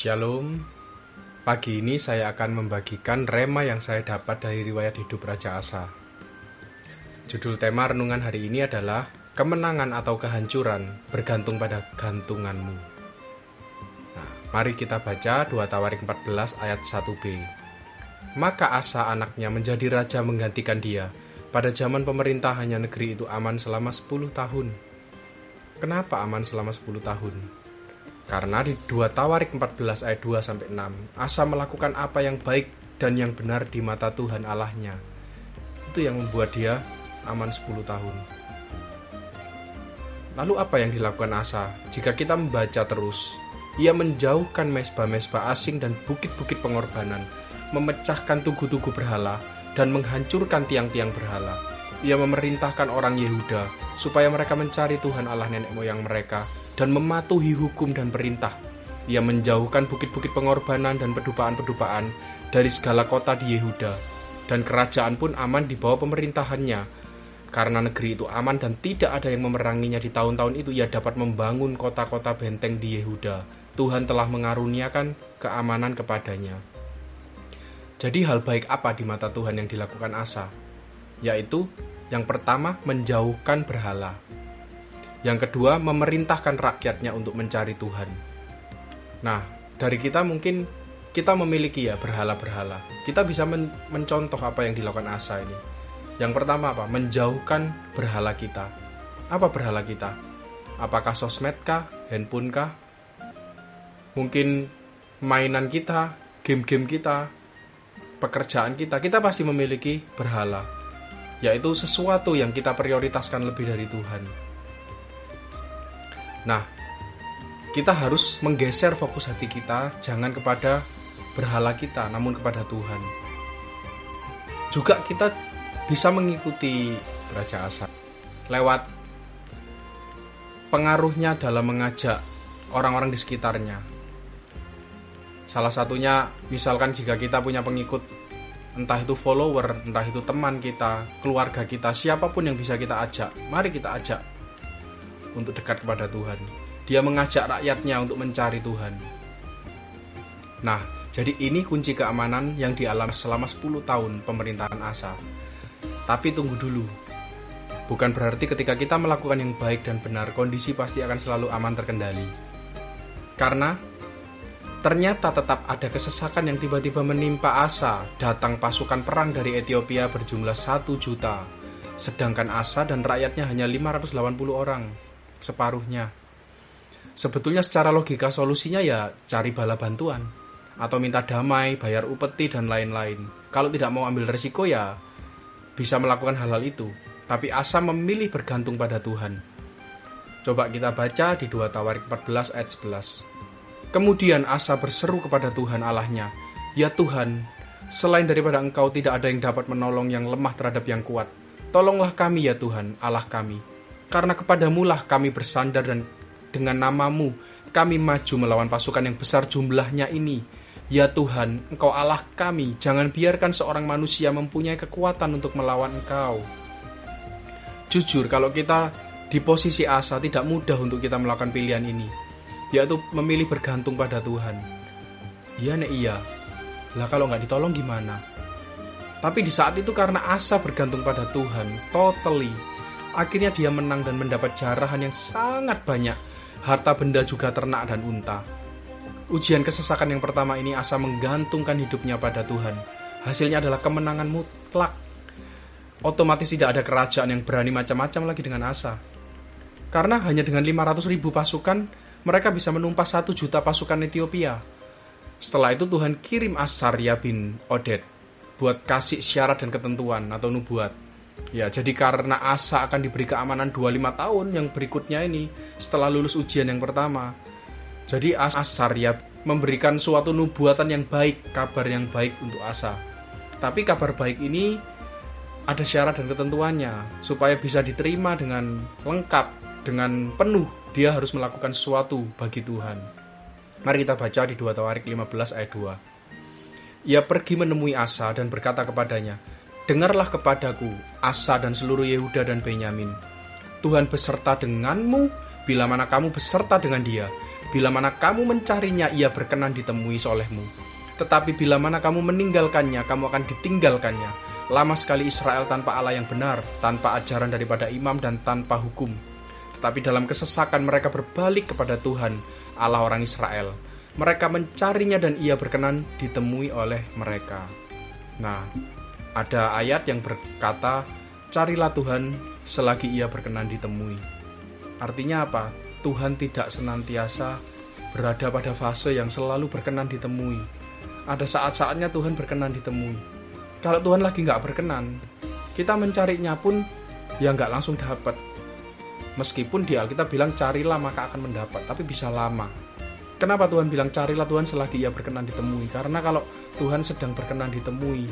Shalom. Pagi ini saya akan membagikan rema yang saya dapat dari riwayat hidup Raja Asa. Judul tema renungan hari ini adalah Kemenangan atau kehancuran bergantung pada gantunganmu. Nah, mari kita baca 2 Tawarik 14 ayat 1b. Maka Asa anaknya menjadi raja menggantikan dia. Pada zaman pemerintahannya negeri itu aman selama 10 tahun. Kenapa aman selama 10 tahun? Karena di 2 Tawarik 14 ayat 2 sampai 6, Asa melakukan apa yang baik dan yang benar di mata Tuhan Allahnya. Itu yang membuat dia aman 10 tahun. Lalu apa yang dilakukan Asa? Jika kita membaca terus, ia menjauhkan mesbah-mesbah asing dan bukit-bukit pengorbanan, memecahkan tugu-tugu berhala, dan menghancurkan tiang-tiang berhala. Ia memerintahkan orang Yehuda supaya mereka mencari Tuhan Allah nenek moyang mereka dan mematuhi hukum dan perintah. Ia menjauhkan bukit-bukit pengorbanan dan pedupaan-pedupaan dari segala kota di Yehuda, dan kerajaan pun aman di bawah pemerintahannya. Karena negeri itu aman dan tidak ada yang memeranginya di tahun-tahun itu, ia dapat membangun kota-kota benteng di Yehuda. Tuhan telah mengaruniakan keamanan kepadanya. Jadi hal baik apa di mata Tuhan yang dilakukan Asa? Yaitu yang pertama menjauhkan berhala. Yang kedua, memerintahkan rakyatnya untuk mencari Tuhan. Nah, dari kita mungkin kita memiliki ya berhala-berhala. Kita bisa men mencontoh apa yang dilakukan Asa ini. Yang pertama apa? Menjauhkan berhala kita. Apa berhala kita? Apakah sosmed kah? Handphone kah? Mungkin mainan kita, game-game kita, pekerjaan kita. Kita pasti memiliki berhala. Yaitu sesuatu yang kita prioritaskan lebih dari Tuhan. Nah, kita harus menggeser fokus hati kita jangan kepada berhala kita, namun kepada Tuhan. Juga kita bisa mengikuti Raja Asa lewat pengaruhnya dalam mengajak orang-orang di sekitarnya. Salah satunya misalkan jika kita punya pengikut entah itu follower, entah itu teman kita, keluarga kita, siapa pun yang bisa kita ajak, mari kita ajak untuk dekat kepada Tuhan. Dia mengajak rakyatnya untuk mencari Tuhan. Nah, jadi ini kunci keamanan yang dialami selama 10 tahun pemerintahan Asa. Tapi tunggu dulu. Bukan berarti ketika kita melakukan yang baik dan benar, kondisi pasti akan selalu aman terkendali. Karena ternyata tetap ada kesesakan yang tiba-tiba menimpa Asa. Datang pasukan perang dari Ethiopia berjumlah 1 juta. Sedangkan Asa dan rakyatnya hanya 580 orang separuhnya. Sebetulnya secara logika solusinya ya cari bala bantuan atau minta damai, bayar upeti dan lain-lain. Kalau tidak mau ambil resiko ya bisa melakukan hal-hal itu. Tapi Asa memilih bergantung pada Tuhan. Coba kita baca di 2 Tawarik 14 ayat 11. Kemudian Asa berseru kepada Tuhan Allahnya, Ya Tuhan, selain daripada engkau tidak ada yang dapat menolong yang lemah terhadap yang kuat. Tolonglah kami ya Tuhan, Allah kami karena kepadamulah kami bersandar dan dengan namamu kami maju melawan pasukan yang besar jumlahnya ini. Ya Tuhan, Engkau Allah kami, jangan biarkan seorang manusia mempunyai kekuatan untuk melawan Engkau. Jujur, kalau kita di posisi asa tidak mudah untuk kita melakukan pilihan ini, yaitu memilih bergantung pada Tuhan. Iya nek iya, lah kalau nggak ditolong gimana? Tapi di saat itu karena asa bergantung pada Tuhan, totally, Akhirnya dia menang dan mendapat jarahan yang sangat banyak. Harta benda juga ternak dan unta. Ujian kesesakan yang pertama ini Asa menggantungkan hidupnya pada Tuhan. Hasilnya adalah kemenangan mutlak. Otomatis tidak ada kerajaan yang berani macam-macam lagi dengan Asa. Karena hanya dengan 500 ribu pasukan, mereka bisa menumpas satu juta pasukan Ethiopia. Setelah itu Tuhan kirim Asarya bin Odet buat kasih syarat dan ketentuan atau nubuat Ya, jadi karena Asa akan diberi keamanan 25 tahun yang berikutnya ini setelah lulus ujian yang pertama. Jadi Asar ya memberikan suatu nubuatan yang baik, kabar yang baik untuk Asa. Tapi kabar baik ini ada syarat dan ketentuannya supaya bisa diterima dengan lengkap, dengan penuh. Dia harus melakukan sesuatu bagi Tuhan. Mari kita baca di 2 Tawarik 15 ayat 2. Ia pergi menemui Asa dan berkata kepadanya, Dengarlah kepadaku, Asa dan seluruh Yehuda dan Benyamin. Tuhan beserta denganmu bila mana kamu beserta dengan dia. Bila mana kamu mencarinya, ia berkenan ditemui solehmu. Tetapi bila mana kamu meninggalkannya, kamu akan ditinggalkannya. Lama sekali Israel tanpa Allah yang benar, tanpa ajaran daripada imam dan tanpa hukum. Tetapi dalam kesesakan mereka berbalik kepada Tuhan, Allah orang Israel. Mereka mencarinya dan ia berkenan ditemui oleh mereka. Nah, ada ayat yang berkata, carilah Tuhan selagi ia berkenan ditemui. Artinya apa? Tuhan tidak senantiasa berada pada fase yang selalu berkenan ditemui ada saat-saatnya Tuhan berkenan ditemui. Kalau Tuhan lagi nggak berkenan, kita mencarinya pun ya nggak langsung dapat. Meskipun di Alkitab bilang carilah maka akan mendapat, tapi bisa lama. Kenapa Tuhan bilang carilah Tuhan selagi ia berkenan ditemui? Karena kalau Tuhan sedang berkenan ditemui,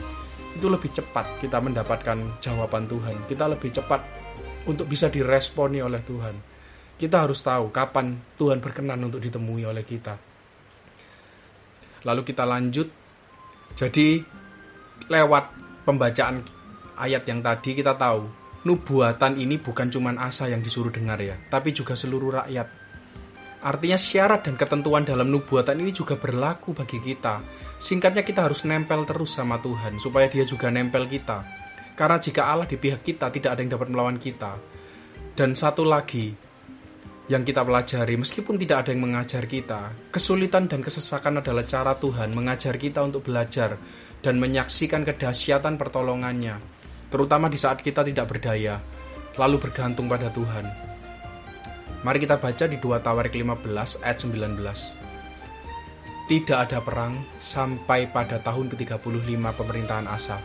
itu lebih cepat kita mendapatkan jawaban Tuhan. Kita lebih cepat untuk bisa diresponi oleh Tuhan. Kita harus tahu kapan Tuhan berkenan untuk ditemui oleh kita. Lalu kita lanjut. Jadi lewat pembacaan ayat yang tadi kita tahu nubuatan ini bukan cuma asa yang disuruh dengar ya, tapi juga seluruh rakyat. Artinya syarat dan ketentuan dalam nubuatan ini juga berlaku bagi kita. Singkatnya kita harus nempel terus sama Tuhan supaya dia juga nempel kita. Karena jika Allah di pihak kita tidak ada yang dapat melawan kita. Dan satu lagi, yang kita pelajari, meskipun tidak ada yang mengajar kita, kesulitan dan kesesakan adalah cara Tuhan mengajar kita untuk belajar dan menyaksikan kedahsyatan pertolongannya, terutama di saat kita tidak berdaya, lalu bergantung pada Tuhan. Mari kita baca di 2 Tawarik 15 ayat 19. Tidak ada perang sampai pada tahun ke-35 pemerintahan Asa.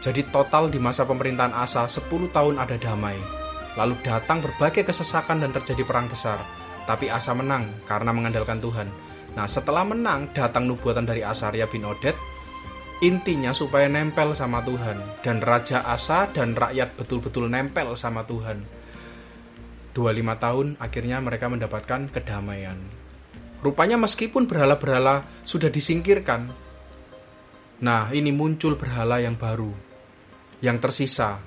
Jadi total di masa pemerintahan Asa 10 tahun ada damai Lalu datang berbagai kesesakan dan terjadi perang besar. Tapi Asa menang karena mengandalkan Tuhan. Nah setelah menang datang nubuatan dari Asaria bin Odet. Intinya supaya nempel sama Tuhan. Dan Raja Asa dan rakyat betul-betul nempel sama Tuhan. 25 tahun akhirnya mereka mendapatkan kedamaian. Rupanya meskipun berhala-berhala sudah disingkirkan, nah ini muncul berhala yang baru, yang tersisa,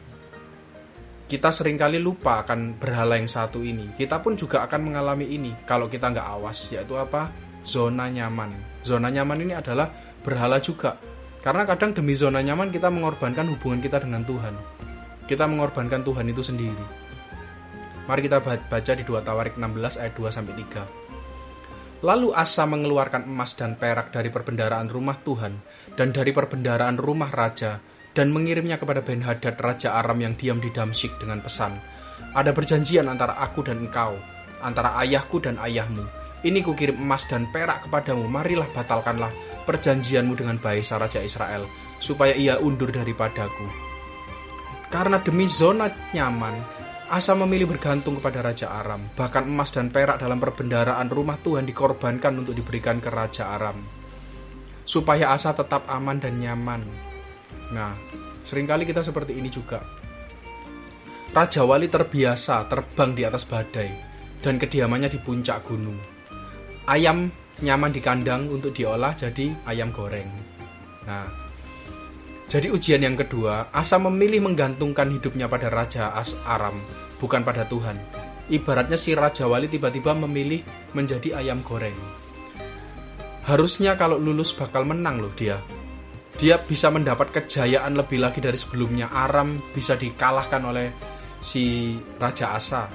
kita sering kali lupa akan berhala yang satu ini. Kita pun juga akan mengalami ini kalau kita nggak awas, yaitu apa? Zona nyaman. Zona nyaman ini adalah berhala juga. Karena kadang demi zona nyaman kita mengorbankan hubungan kita dengan Tuhan. Kita mengorbankan Tuhan itu sendiri. Mari kita baca di 2 Tawarik 16 ayat 2 sampai 3. Lalu Asa mengeluarkan emas dan perak dari perbendaraan rumah Tuhan dan dari perbendaraan rumah raja dan mengirimnya kepada Ben Hadad Raja Aram yang diam di Damsyik dengan pesan, Ada perjanjian antara aku dan engkau, antara ayahku dan ayahmu. Ini kukirim emas dan perak kepadamu, marilah batalkanlah perjanjianmu dengan Baisa Raja Israel, supaya ia undur daripadaku. Karena demi zona nyaman, Asa memilih bergantung kepada Raja Aram. Bahkan emas dan perak dalam perbendaraan rumah Tuhan dikorbankan untuk diberikan ke Raja Aram. Supaya Asa tetap aman dan nyaman Nah, sering kali kita seperti ini juga. Raja Wali terbiasa terbang di atas badai dan kediamannya di puncak gunung. Ayam nyaman di kandang untuk diolah jadi ayam goreng. Nah, jadi ujian yang kedua, Asa memilih menggantungkan hidupnya pada Raja As Aram, bukan pada Tuhan. Ibaratnya si Raja Wali tiba-tiba memilih menjadi ayam goreng. Harusnya kalau lulus bakal menang loh dia, dia bisa mendapat kejayaan lebih lagi dari sebelumnya. Aram bisa dikalahkan oleh si Raja Asa.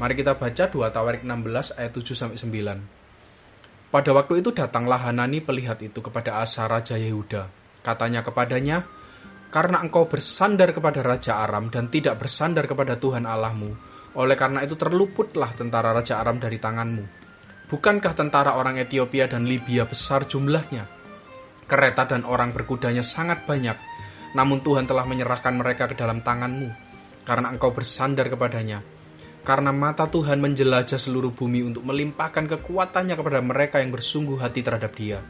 Mari kita baca 2 Tawarik 16 ayat 7 sampai 9. Pada waktu itu datanglah Hanani pelihat itu kepada Asa Raja Yehuda. Katanya kepadanya, karena engkau bersandar kepada Raja Aram dan tidak bersandar kepada Tuhan Allahmu, oleh karena itu terluputlah tentara Raja Aram dari tanganmu. Bukankah tentara orang Ethiopia dan Libya besar jumlahnya? kereta dan orang berkudanya sangat banyak, namun Tuhan telah menyerahkan mereka ke dalam tanganmu, karena engkau bersandar kepadanya. Karena mata Tuhan menjelajah seluruh bumi untuk melimpahkan kekuatannya kepada mereka yang bersungguh hati terhadap dia.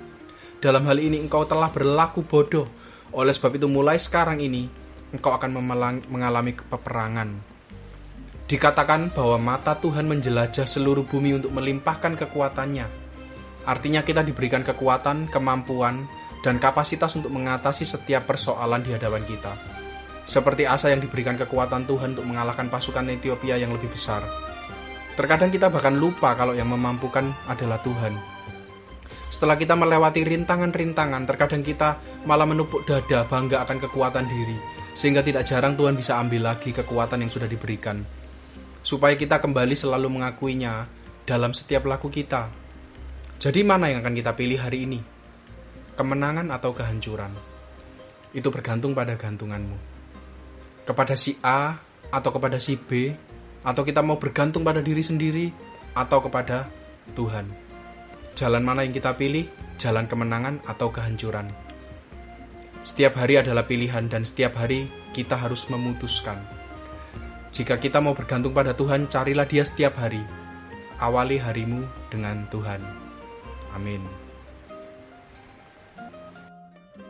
Dalam hal ini engkau telah berlaku bodoh, oleh sebab itu mulai sekarang ini, engkau akan mengalami peperangan. Dikatakan bahwa mata Tuhan menjelajah seluruh bumi untuk melimpahkan kekuatannya. Artinya kita diberikan kekuatan, kemampuan, dan kapasitas untuk mengatasi setiap persoalan di hadapan kita. Seperti Asa yang diberikan kekuatan Tuhan untuk mengalahkan pasukan Ethiopia yang lebih besar. Terkadang kita bahkan lupa kalau yang memampukan adalah Tuhan. Setelah kita melewati rintangan-rintangan, terkadang kita malah menupuk dada bangga akan kekuatan diri, sehingga tidak jarang Tuhan bisa ambil lagi kekuatan yang sudah diberikan. Supaya kita kembali selalu mengakuinya dalam setiap laku kita. Jadi mana yang akan kita pilih hari ini? Kemenangan atau kehancuran? Itu bergantung pada gantunganmu. Kepada si A atau kepada si B, atau kita mau bergantung pada diri sendiri atau kepada Tuhan. Jalan mana yang kita pilih? Jalan kemenangan atau kehancuran? Setiap hari adalah pilihan dan setiap hari kita harus memutuskan. Jika kita mau bergantung pada Tuhan, carilah Dia setiap hari. Awali harimu dengan Tuhan. Amin.